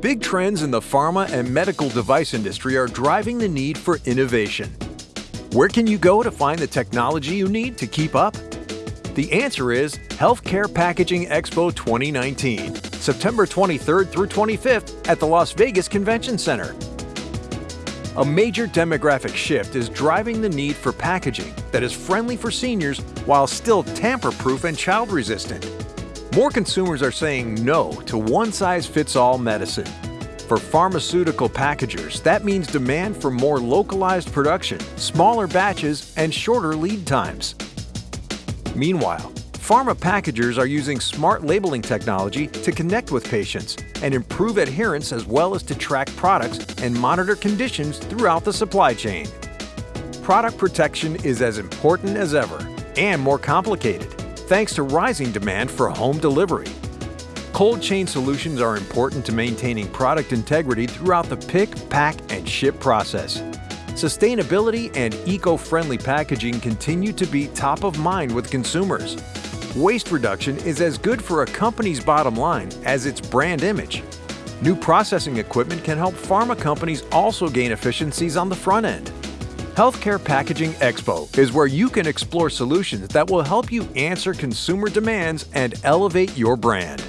Big trends in the pharma and medical device industry are driving the need for innovation. Where can you go to find the technology you need to keep up? The answer is Healthcare Packaging Expo 2019, September 23rd through 25th at the Las Vegas Convention Center. A major demographic shift is driving the need for packaging that is friendly for seniors while still tamper-proof and child-resistant. More consumers are saying no to one-size-fits-all medicine. For pharmaceutical packagers, that means demand for more localized production, smaller batches, and shorter lead times. Meanwhile, pharma packagers are using smart labeling technology to connect with patients and improve adherence as well as to track products and monitor conditions throughout the supply chain. Product protection is as important as ever and more complicated thanks to rising demand for home delivery. Cold chain solutions are important to maintaining product integrity throughout the pick, pack, and ship process. Sustainability and eco-friendly packaging continue to be top of mind with consumers. Waste reduction is as good for a company's bottom line as its brand image. New processing equipment can help pharma companies also gain efficiencies on the front end. Healthcare Packaging Expo is where you can explore solutions that will help you answer consumer demands and elevate your brand.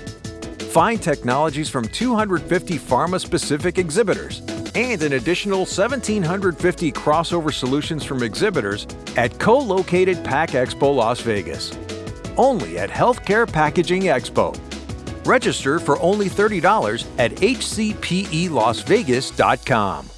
Find technologies from 250 pharma-specific exhibitors and an additional 1,750 crossover solutions from exhibitors at co-located Pack Expo Las Vegas only at Healthcare Packaging Expo. Register for only $30 at hcpelasvegas.com.